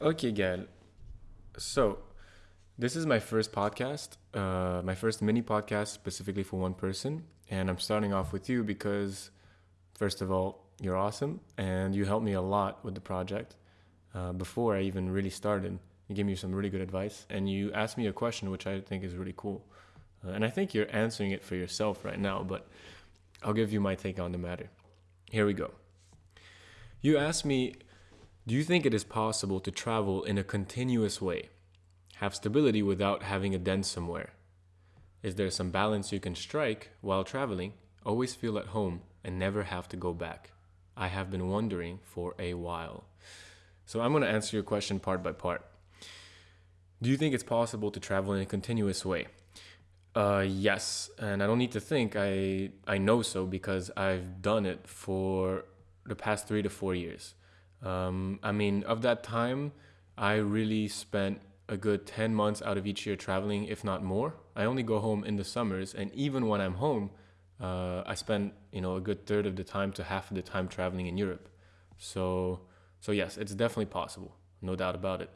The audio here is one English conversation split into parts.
Okay, Gael. So, this is my first podcast, uh, my first mini podcast specifically for one person. And I'm starting off with you because, first of all, you're awesome and you helped me a lot with the project uh, before I even really started. You gave me some really good advice and you asked me a question which I think is really cool. Uh, and I think you're answering it for yourself right now, but I'll give you my take on the matter. Here we go. You asked me, do you think it is possible to travel in a continuous way? Have stability without having a dent somewhere? Is there some balance you can strike while traveling, always feel at home, and never have to go back? I have been wondering for a while. So I'm going to answer your question part by part. Do you think it's possible to travel in a continuous way? Uh, yes, and I don't need to think. I I know so because I've done it for the past three to four years. Um, I mean, of that time, I really spent a good 10 months out of each year traveling, if not more. I only go home in the summers, and even when I'm home, uh, I spend you know a good third of the time to half of the time traveling in Europe. So so yes, it's definitely possible, no doubt about it.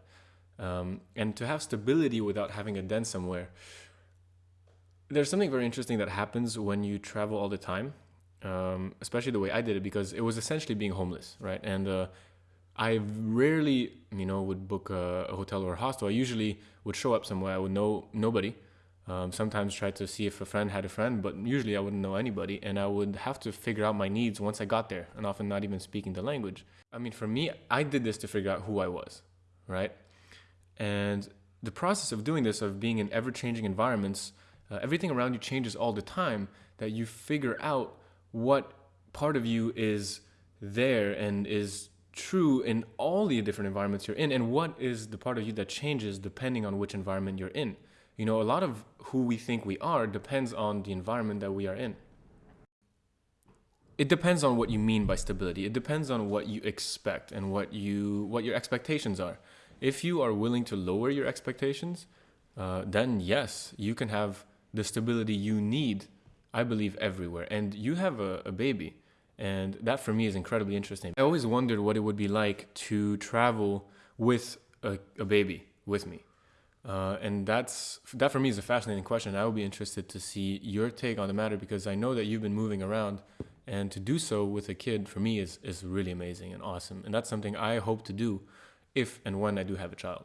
Um, and to have stability without having a den somewhere. There's something very interesting that happens when you travel all the time, um, especially the way I did it, because it was essentially being homeless, right? And uh, I rarely, you know, would book a, a, hotel or a hostel. I usually would show up somewhere I would know nobody, um, sometimes try to see if a friend had a friend, but usually I wouldn't know anybody, and I would have to figure out my needs once I got there, and often not even speaking the language. I mean, for me, I did this to figure out who I was, right? And the process of doing this, of being in ever-changing environments, uh, everything around you changes all the time. That you figure out what part of you is there and is true in all the different environments you're in, and what is the part of you that changes depending on which environment you're in. You know, a lot of who we think we are depends on the environment that we are in. It depends on what you mean by stability. It depends on what you expect and what you what your expectations are. If you are willing to lower your expectations, uh, then yes, you can have the stability you need. I believe everywhere, and you have a, a baby, and that for me is incredibly interesting. I always wondered what it would be like to travel with a, a baby with me uh, and that's that for me is a fascinating question. I would be interested to see your take on the matter because I know that you've been moving around, and to do so with a kid for me is is really amazing and awesome. And that's something I hope to do if and when I do have a child.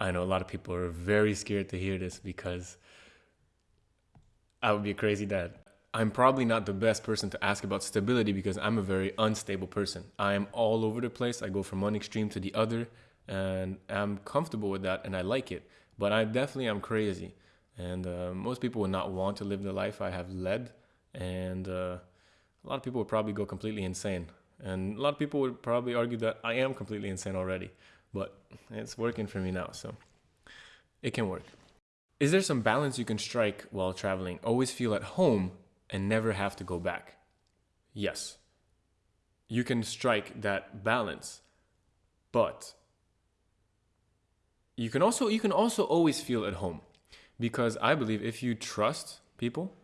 I know a lot of people are very scared to hear this because I would be a crazy dad. I'm probably not the best person to ask about stability because I'm a very unstable person. I am all over the place. I go from one extreme to the other and I'm comfortable with that and I like it. But I definitely am crazy, and uh, most people would not want to live the life I have led, and uh, a lot of people would probably go completely insane. And a lot of people would probably argue that I am completely insane already, but it's working for me now, so it can work. Is there some balance you can strike while traveling? Always feel at home and never have to go back? Yes. You can strike that balance, but you can also you can also always feel at home because I believe if you trust people,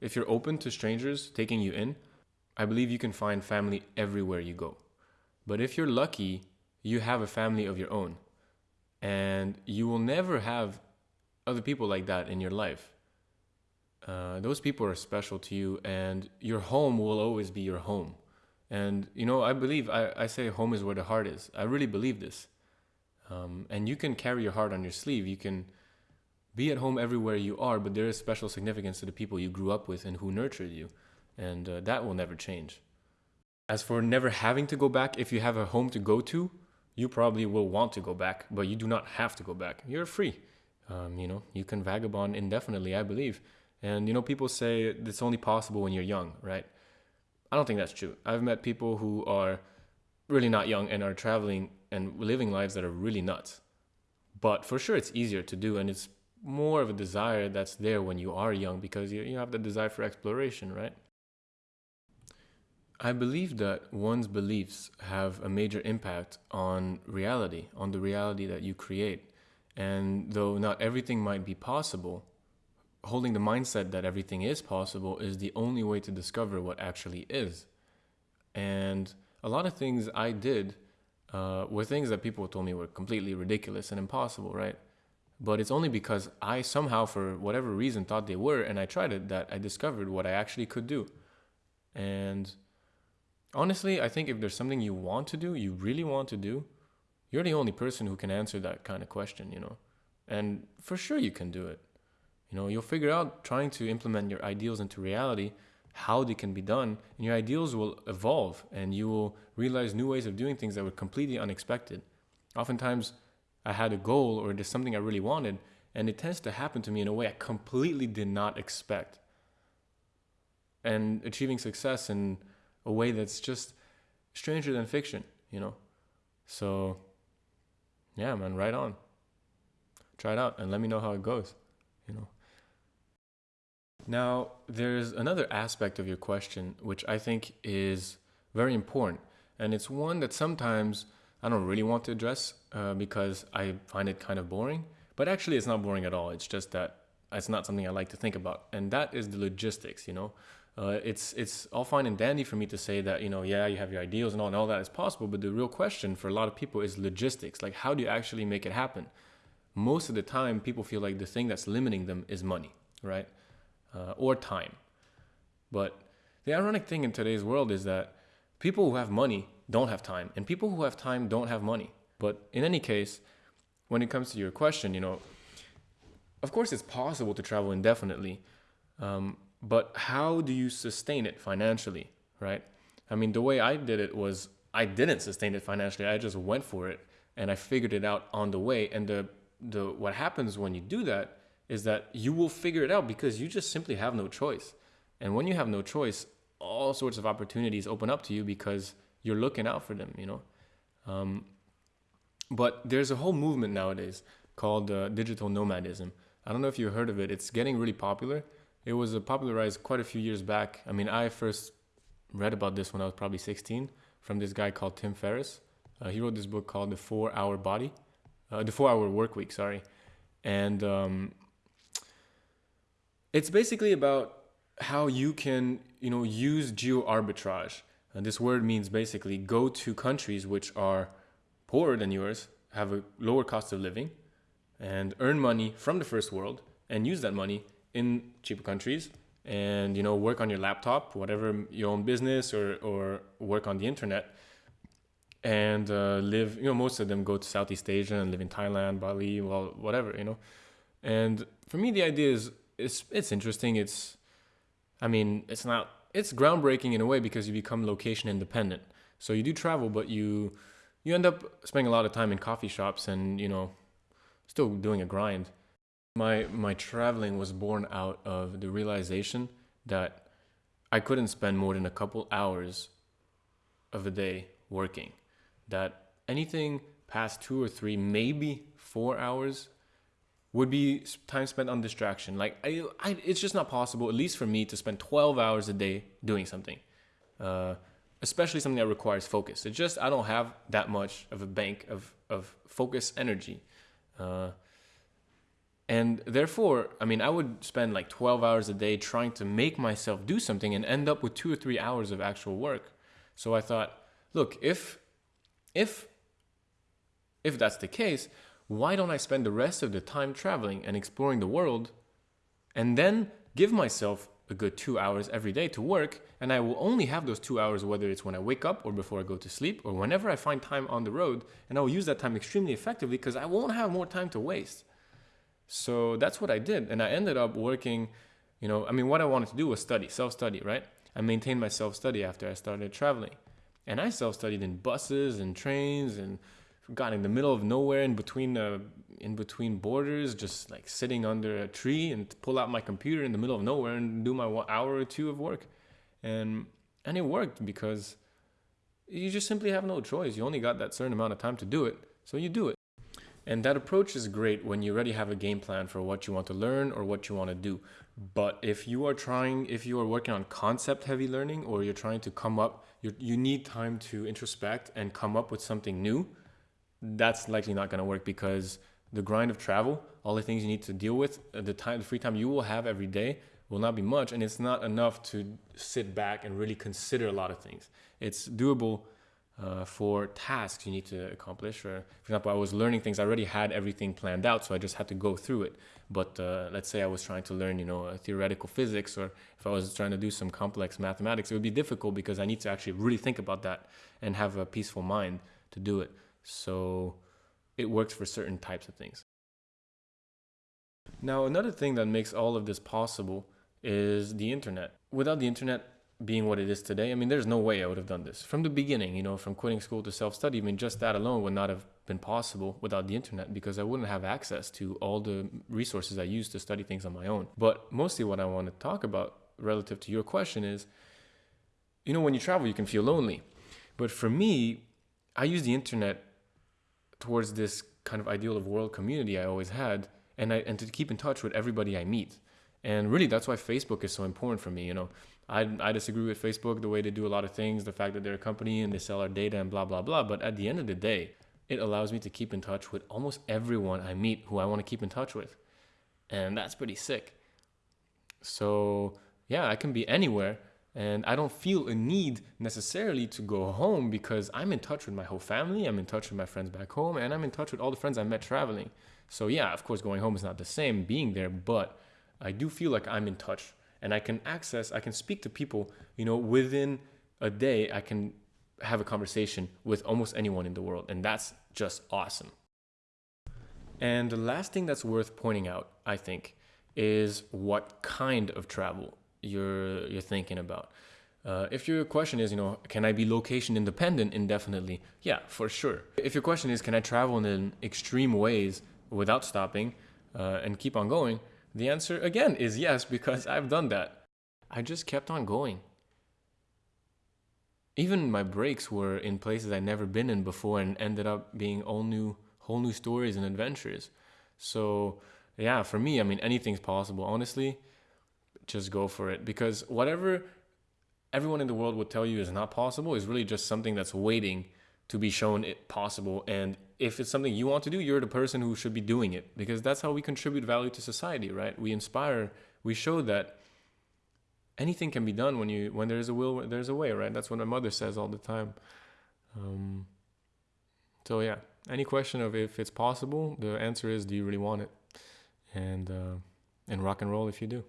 if you're open to strangers taking you in, I believe you can find family everywhere you go. But if you're lucky, you have a family of your own. And you will never have other people like that in your life. Uh, those people are special to you, and your home will always be your home. And, you know, I believe, I, I say home is where the heart is. I really believe this. Um, and you can carry your heart on your sleeve. You can be at home everywhere you are, but there is special significance to the people you grew up with and who nurtured you. And uh, that will never change. As for never having to go back, if you have a home to go to, you probably will want to go back, but you do not have to go back. You're free. Um, you know, you can vagabond indefinitely, I believe. And, you know, people say it's only possible when you're young, right? I don't think that's true. I've met people who are really not young and are traveling and living lives that are really nuts. But for sure, it's easier to do, and it's more of a desire that's there when you are young because you, you have the desire for exploration, right? I believe that one's beliefs have a major impact on reality, on the reality that you create. And though not everything might be possible, holding the mindset that everything is possible is the only way to discover what actually is. And a lot of things I did uh, were things that people told me were completely ridiculous and impossible, right? But it's only because I somehow, for whatever reason, thought they were, and I tried it, that I discovered what I actually could do. And honestly, I think if there's something you want to do, you really want to do, you're the only person who can answer that kind of question, you know. And for sure, you can do it. You know, you'll figure out trying to implement your ideals into reality, how they can be done, and your ideals will evolve and you will realize new ways of doing things that were completely unexpected. Oftentimes, I had a goal or there's something I really wanted, and it tends to happen to me in a way I completely did not expect. And achieving success in a way that's just stranger than fiction, you know? So, yeah, man, right on. Try it out and let me know how it goes, you know? Now, there's another aspect of your question which I think is very important, and it's one that sometimes I don't really want to address uh, because I find it kind of boring. But actually, it's not boring at all. It's just that it's not something I like to think about, and that is the logistics. You know, uh, it's it's all fine and dandy for me to say that you know, yeah, you have your ideals and all, and all that is possible. But the real question for a lot of people is logistics. Like, how do you actually make it happen? Most of the time, people feel like the thing that's limiting them is money, right, uh, or time. But the ironic thing in today's world is that people who have money don't have time, and people who have time don't have money. But in any case, when it comes to your question, you know, of course it's possible to travel indefinitely, um, but how do you sustain it financially, right? I mean, the way I did it was I didn't sustain it financially. I just went for it and I figured it out on the way. And the the what happens when you do that is that you will figure it out because you just simply have no choice. And when you have no choice, all sorts of opportunities open up to you because you're looking out for them, you know. Um, but there's a whole movement nowadays called uh, digital nomadism. I don't know if you heard of it. It's getting really popular. It was uh, popularized quite a few years back. I mean, I first read about this when I was probably 16 from this guy called Tim Ferriss. Uh, he wrote this book called The Four Hour Body, uh, The Four Hour Work Week, sorry. And um, it's basically about how you can, you know, use geo arbitrage and this word means basically go to countries which are poorer than yours, have a lower cost of living, and earn money from the first world and use that money in cheaper countries and you know work on your laptop whatever your own business or or work on the internet and uh, live you know most of them go to southeast asia and live in thailand bali well whatever you know. And for me the idea is it's it's interesting it's i mean it's not it's groundbreaking in a way because you become location independent. So you do travel, but you you end up spending a lot of time in coffee shops and you know still doing a grind. My my traveling was born out of the realization that I couldn't spend more than a couple hours of a day working. That anything past two or three, maybe four hours would be time spent on distraction. Like I, I, it's just not possible, at least for me, to spend 12 hours a day doing something, uh, especially something that requires focus. It's just I don't have that much of a bank of of focus energy, uh, and therefore, I mean, I would spend like 12 hours a day trying to make myself do something and end up with two or three hours of actual work. So I thought, look, if if if that's the case, why don't I spend the rest of the time traveling and exploring the world and then give myself a good two hours every day to work and I will only have those two hours whether it's when I wake up or before I go to sleep or whenever I find time on the road and I will use that time extremely effectively because I won't have more time to waste. So that's what I did and I ended up working, you know, I mean what I wanted to do was study, self-study, right? I maintained my self-study after I started traveling. And I self-studied in buses and trains and got in the middle of nowhere in between uh, in between borders, just like sitting under a tree and pull out my computer in the middle of nowhere and do my hour or two of work, and and it worked because you just simply have no choice. You only got that certain amount of time to do it, so you do it. And that approach is great when you already have a game plan for what you want to learn or what you want to do. But if you are trying, if you are working on concept heavy learning or you're trying to come up, you you need time to introspect and come up with something new that's likely not going to work because the grind of travel, all the things you need to deal with, uh, the time, the free time you will have every day will not be much, and it's not enough to sit back and really consider a lot of things. It's doable uh, for tasks you need to accomplish. Or, for example, I was learning things. I already had everything planned out, so I just had to go through it. But uh, let's say I was trying to learn, you know, theoretical physics, or if I was trying to do some complex mathematics, it would be difficult because I need to actually really think about that and have a peaceful mind to do it. So it works for certain types of things. Now, another thing that makes all of this possible is the internet. Without the internet, being what it is today, I mean, there's no way I would have done this from the beginning, you know, from quitting school to self study. I mean, just that alone would not have been possible without the internet because I wouldn't have access to all the resources I use to study things on my own. But mostly what I want to talk about relative to your question is, you know, when you travel, you can feel lonely. But for me, I use the internet towards this kind of ideal of world community I always had and I, and to keep in touch with everybody I meet. And really, that's why Facebook is so important for me. You know, I, I disagree with Facebook, the way they do a lot of things, the fact that they're a company and they sell our data and blah, blah, blah. But at the end of the day, it allows me to keep in touch with almost everyone I meet who I want to keep in touch with. And that's pretty sick. So, yeah, I can be anywhere and I don't feel a need necessarily to go home because I'm in touch with my whole family, I'm in touch with my friends back home, and I'm in touch with all the friends I met traveling. So, yeah, of course, going home is not the same being there, but I do feel like I'm in touch and I can access, I can speak to people, you know, within a day, I can have a conversation with almost anyone in the world. And that's just awesome. And the last thing that's worth pointing out, I think, is what kind of travel you're you're thinking about. Uh, if your question is, you know, can I be location independent indefinitely? Yeah, for sure. If your question is, can I travel in extreme ways without stopping uh, and keep on going? The answer again is yes, because I've done that. I just kept on going. Even my breaks were in places I'd never been in before and ended up being all new, whole new stories and adventures. So, yeah, for me, I mean, anything's possible. Honestly, just go for it because whatever everyone in the world would tell you is not possible is really just something that's waiting to be shown it possible. And if it's something you want to do, you're the person who should be doing it because that's how we contribute value to society, right? We inspire, we show that anything can be done when you when there's a will, there's a way, right? That's what my mother says all the time. Um, so yeah, any question of if it's possible, the answer is, do you really want it? And uh, and rock and roll if you do.